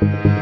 Thank you.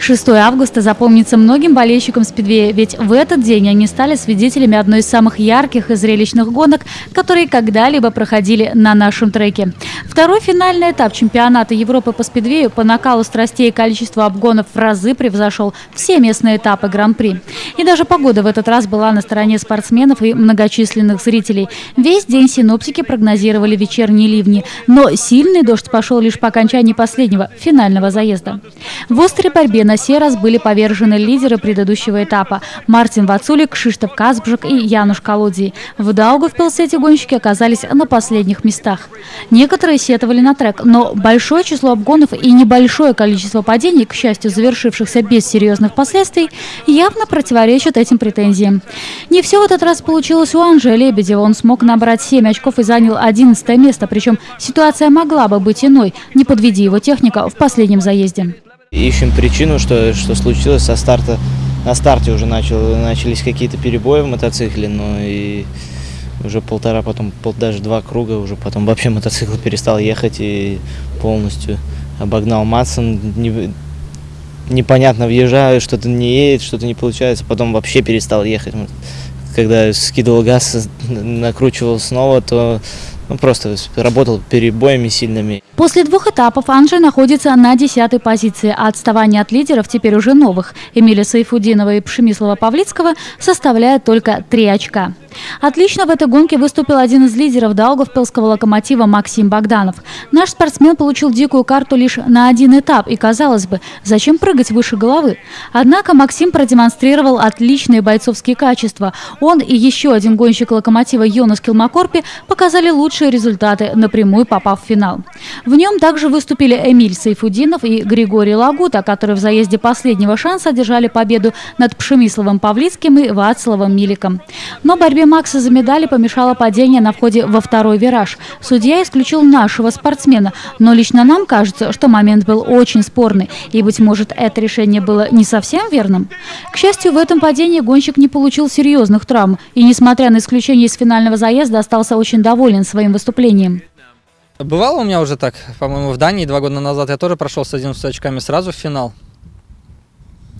6 августа запомнится многим болельщикам Спидвея, ведь в этот день они стали свидетелями одной из самых ярких и зрелищных гонок, которые когда-либо проходили на нашем треке. Второй финальный этап чемпионата Европы по Спидвею по накалу страстей и количеству обгонов в разы превзошел все местные этапы Гран-при. И даже погода в этот раз была на стороне спортсменов и многочисленных зрителей. Весь день синоптики прогнозировали вечерние ливни, но сильный дождь пошел лишь по окончании последнего, финального заезда. В острой борьбе на сей раз были повержены лидеры предыдущего этапа – Мартин Вацулик, Кшиштоф Казбжик и Януш Колодий. В Даугавпилсе эти гонщики оказались на последних местах. Некоторые сетовали на трек, но большое число обгонов и небольшое количество падений, к счастью, завершившихся без серьезных последствий, явно противоречат этим претензиям. Не все в этот раз получилось у Анжея Лебедева. Он смог набрать 7 очков и занял 11 место, причем ситуация могла бы быть иной, не подведи его техника в последнем заезде. Ищем причину, что, что случилось со старта. На старте уже начал, начались какие-то перебои в мотоцикле, но и уже полтора, потом пол, даже два круга, уже потом вообще мотоцикл перестал ехать и полностью обогнал Матсон. Не, непонятно въезжаю, что-то не едет, что-то не получается, потом вообще перестал ехать. Когда скидывал газ, накручивал снова, то ну, просто работал перебоями сильными. После двух этапов Анжи находится на десятой позиции, а отставание от лидеров, теперь уже новых, Эмиля Сайфудинова и Пшемислава Павлицкого, составляет только три очка. Отлично в этой гонке выступил один из лидеров Даугавпилского локомотива Максим Богданов. Наш спортсмен получил дикую карту лишь на один этап, и казалось бы, зачем прыгать выше головы? Однако Максим продемонстрировал отличные бойцовские качества. Он и еще один гонщик локомотива Йонас Килмакорпи показали лучшие результаты, напрямую попав в финал. В нем также выступили Эмиль Сайфудинов и Григорий Лагута, которые в заезде последнего шанса одержали победу над Пшемисловым Павлицким и Вацлавом Миликом. Но борьбе Макса за медали помешало падение на входе во второй вираж. Судья исключил нашего спортсмена, но лично нам кажется, что момент был очень спорный, и, быть может, это решение было не совсем верным. К счастью, в этом падении гонщик не получил серьезных травм, и, несмотря на исключение из финального заезда, остался очень доволен своим выступлением. Бывало у меня уже так, по-моему, в Дании два года назад я тоже прошел с 11 очками сразу в финал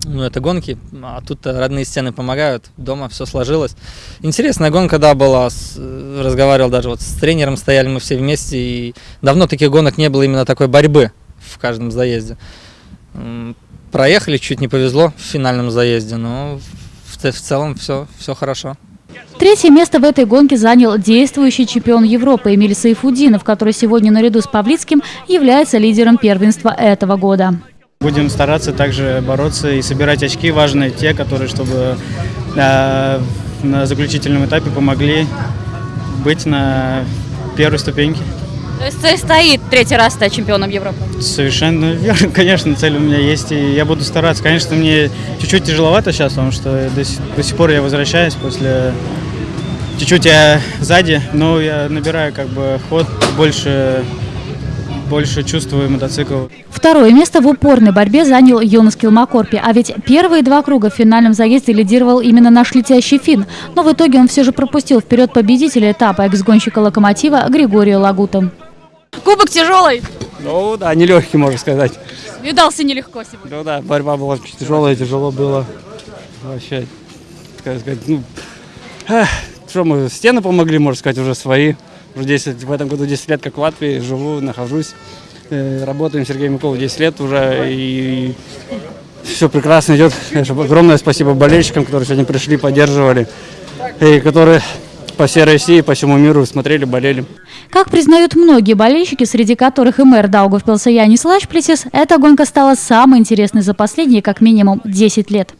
ну, это гонки, а тут родные стены помогают, дома все сложилось. Интересная гонка, да, была, с, разговаривал даже вот с тренером, стояли мы все вместе, и давно таких гонок не было именно такой борьбы в каждом заезде. Проехали, чуть не повезло в финальном заезде, но в, в целом все, все хорошо. Третье место в этой гонке занял действующий чемпион Европы Эмиль Сайфудинов, который сегодня наряду с Павлицким является лидером первенства этого года. Будем стараться также бороться и собирать очки важные, те, которые, чтобы э, на заключительном этапе помогли быть на первой ступеньке. То есть цель стоит третий раз стать чемпионом Европы? Совершенно верно, конечно, цель у меня есть, и я буду стараться. Конечно, мне чуть-чуть тяжеловато сейчас, потому что до сих, до сих пор я возвращаюсь после... Чуть-чуть я сзади, но я набираю как бы ход, больше больше чувствую мотоцикл. Второе место в упорной борьбе занял Йонас Килмакорпи. А ведь первые два круга в финальном заезде лидировал именно наш летящий фин. Но в итоге он все же пропустил вперед победителя этапа экс-гонщика «Локомотива» Григория Лагута. Кубок тяжелый? Ну да, нелегкий, можно сказать. Видался нелегко сегодня. Ну да, борьба была тяжелая, тяжело было. Вообще, как сказать, ну, эх, что мы, стены помогли, можно сказать, уже свои. Уже 10, в этом году 10 лет как в Латвии, живу, нахожусь. Э, работаем с Сергеем Миколом 10 лет уже, и все прекрасно идет. Конечно, огромное спасибо болельщикам, которые сегодня пришли, поддерживали, и которые по всей России, по всему миру смотрели, болели. Как признают многие болельщики, среди которых и мэр Даугавпилса Янис Лачплетис, эта гонка стала самой интересной за последние как минимум 10 лет.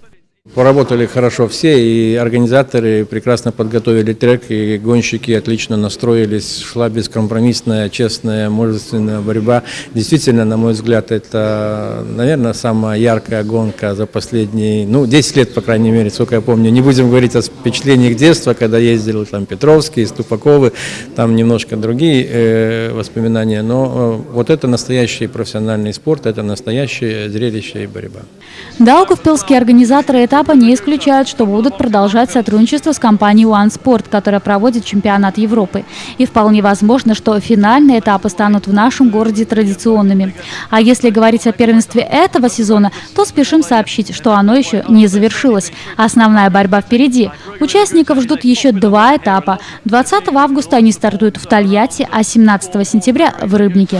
Поработали хорошо все, и организаторы прекрасно подготовили трек, и гонщики отлично настроились, шла бескомпромиссная, честная, мужественная борьба. Действительно, на мой взгляд, это, наверное, самая яркая гонка за последние, ну, 10 лет, по крайней мере, сколько я помню. Не будем говорить о впечатлениях детства, когда ездил там Петровский, Ступаковы, там немножко другие э, воспоминания, но э, вот это настоящий профессиональный спорт, это настоящее зрелище и борьба. Даугавпилские организаторы этапа не исключают, что будут продолжать сотрудничество с компанией One Sport, которая проводит чемпионат Европы. И вполне возможно, что финальные этапы станут в нашем городе традиционными. А если говорить о первенстве этого сезона, то спешим сообщить, что оно еще не завершилось. Основная борьба впереди. Участников ждут еще два этапа. 20 августа они стартуют в Тольятти, а 17 сентября в Рыбнике.